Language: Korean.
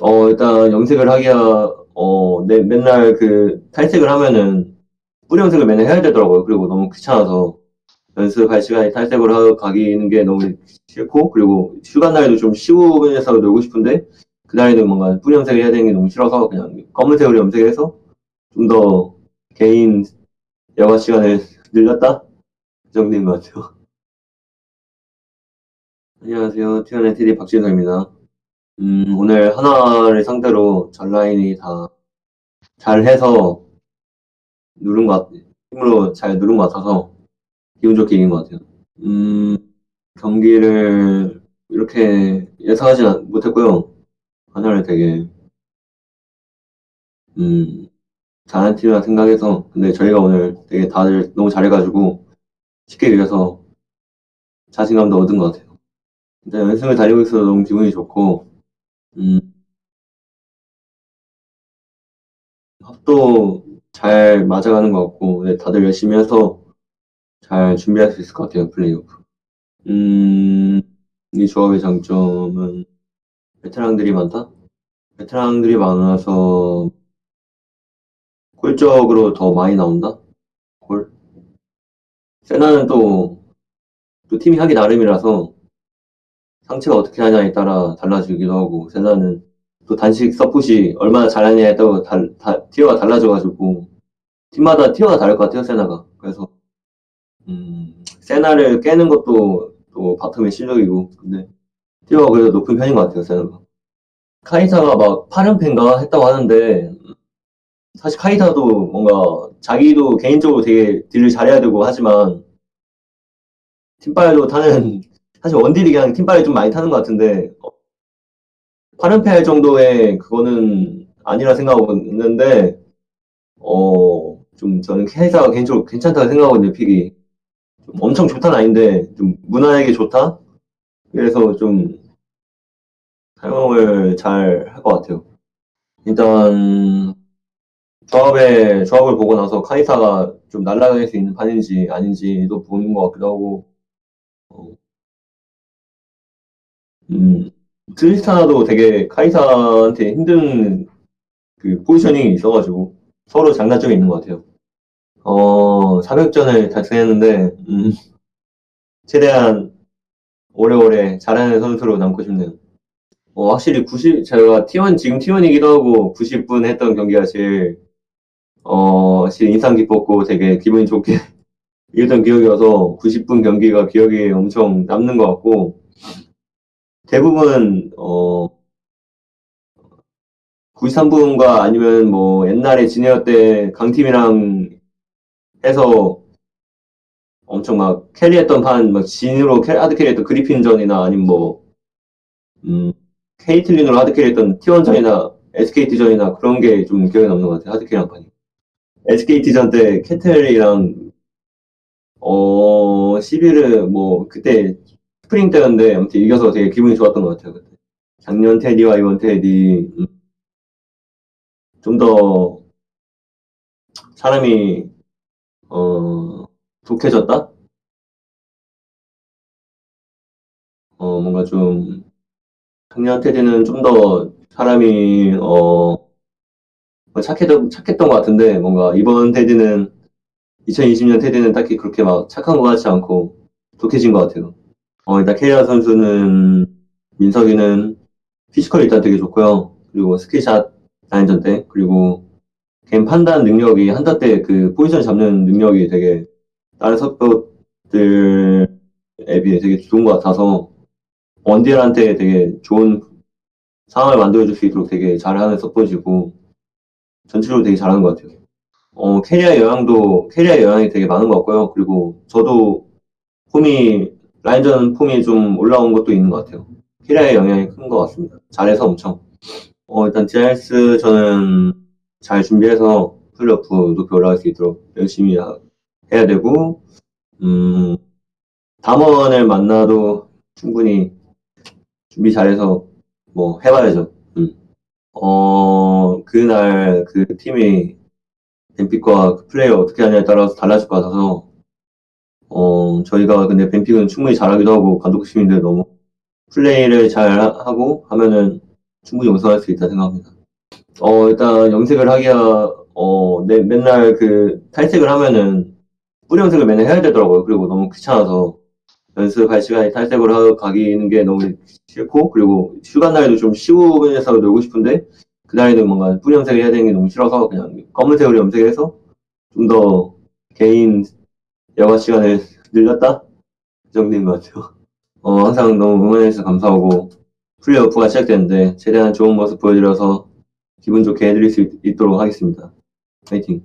어, 일단 염색을 하기야, 어, 내, 맨날 그 탈색을 하면은 뿌리 염색을 맨날 해야 되더라고요. 그리고 너무 귀찮아서 연습할 시간에 탈색을 하러 가기는 게 너무 싫고, 그리고 휴가 날에도 좀 쉬우면서 놀고 싶은데, 그날에는 뭔가 뿌리 염색을 해야 되는 게 너무 싫어서 그냥 검은색으로 염색해서 좀 더 개인 여가 시간을 늘렸다? 그 정도인 것 같아요. 안녕하세요. 티원의 TD 박진서입니다. 음, 오늘 하나를 상대로 전 라인이 다 잘해서 누른 것, 같, 힘으로 잘 누른 것 같아서 기분 좋게 이긴 것 같아요. 음, 경기를 이렇게 예상하지 못했고요. 하나를 되게, 음, 잘한 팀이라 생각해서, 근데 저희가 오늘 되게 다들 너무 잘해가지고 쉽게 이겨서 자신감도 얻은 것 같아요. 일단 연승을 달리고 있어서 너무 기분이 좋고, 음, 합도 잘 맞아가는 것 같고, 네, 다들 열심히 해서 잘 준비할 수 있을 것 같아요, 플레이오프. 음, 이 조합의 장점은 베테랑들이 많다? 베테랑들이 많아서 골적으로 더 많이 나온다? 골? 세나는 또, 또 팀이 하기 나름이라서 상체가 어떻게 하냐에 따라 달라지기도 하고, 세나는 또 단식 서폿이 얼마나 잘하냐에 따라 달, 다, 티어가 달라져가지고, 팀마다 티어가 다를 것 같아요, 세나가. 그래서, 음, 세나를 깨는 것도 또 바텀의 실력이고, 근데 티어가 그래도 높은 편인 것 같아요, 세나가. 카이사가 막 8연패인가 했다고 하는데, 사실 카이사도 뭔가 자기도 개인적으로 되게 딜을 잘해야 되고 하지만, 팀빨도 타는, 사실 원딜이 그냥 팀빨이 좀 많이 타는 것 같은데, 8연패 할 정도의 그거는 아니라 생각하고 있는데, 어, 좀 저는 카이사가 개인적으로 괜찮다고 생각하거든요, 픽이. 좀 엄청 좋다는 아닌데, 좀 무난하게 좋다? 그래서 좀 사용을 잘 할 것 같아요. 일단 조합의 조합을 보고 나서 카이사가 좀 날아갈 수 있는 판인지 아닌지도 보는 것 같기도 하고 어, 음, 트리스타나도 되게 카이사한테 힘든 그 포지셔닝이 있어가지고 서로 장단점이 있는 것 같아요. 어, 400전을 달성했는데 음, 최대한 오래오래 잘하는 선수로 남고 싶네요. 어, 확실히 90, 제가 T1, 지금 T1이기도 하고 90분 했던 경기가 제일, 어, 제일 인상 깊었고 되게 기분이 좋게 이겼던 기억이어서 90분 경기가 기억에 엄청 남는 것 같고, 대부분, 어, 93분과 아니면 뭐 옛날에 지네어 때 강팀이랑 해서 엄청 막 carry했던 판, 막 진으로 hard carry했던 그리핀전이나 아니면 뭐, 음, 케이틀린으로 하드 캐리했던 T1전이나 SKT전이나 그런 게 좀 기억에 남는 것 같아요. hard carry한 판이. SKT전 때 캐틀이랑 어 11을 뭐 그때 스프링 때였는데 아무튼 이겨서 되게 기분이 좋았던 것 같아요. 그때. 작년 테디와 이번 테디 음. 좀더 사람이 어 독해졌다? 어 뭔가 좀 작년 테디는 좀 더 사람이 어 착했던 착했던 것 같은데 뭔가 이번 테디는 2020년 테디는 딱히 그렇게 막 착한 것 같지 않고 독해진 것 같아요. 어 일단 케리아 선수는 민석이는 physical이 일단 되게 좋고요. 그리고 skill shot 라인전 때 그리고 개인 판단 능력이 한타 때 그 포지션 잡는 능력이 되게 다른 서폿들 대비 되게 좋은 것 같아서 원딜한테 되게 좋은 상황을 만들어줄 수 있도록 되게 잘하는 서폿이고 전체적으로 되게 잘하는 것 같아요. 어, 케리아 영향도 케리아 영향이 되게 많은 것 같고요. 그리고 저도 폼이 라인전 폼이 좀 올라온 것도 있는 것 같아요. 캐리아의 영향이 큰 것 같습니다. 잘해서 엄청. 어, 일단 DRS 저는 잘 준비해서 플레이오프 높이 올라갈 수 있도록 열심히 해야 되고, 음, 담원을 만나도 충분히 준비 잘해서 뭐 해봐야죠. 음. 어, 그날 그 팀이 뱀픽과 그 플레이어 어떻게 하냐에 따라서 달라질 것 같아서 어, 저희가 근데 뱀픽은 충분히 잘하기도 하고 감독님인데 너무 플레이를 잘 하고 하면은 충분히 우승할 수 있다 생각합니다. 어, 일단 염색을 하기야, 어, 내, 맨날 그 탈색을 하면은 뿌리 염색을 맨날 해야 되더라고요. 그리고 너무 귀찮아서 연습할 시간에 탈색을 하고 가기는 게 너무 싫고, 그리고 휴가 날에도 좀 쉬우면서 놀고 싶은데, 그날에는 뭔가 뿌리 염색을 해야 되는 게 너무 싫어서 그냥 검은색으로 염색해서 좀 더 개인 여가 시간을 늘렸다? 그 정도인 것 같아요. 어, 항상 너무 응원해주셔서 감사하고, 플레이오프가 시작되는데, 최대한 좋은 모습 보여드려서 기분 좋게 해드릴 수 있, 있도록 하겠습니다. 파이팅!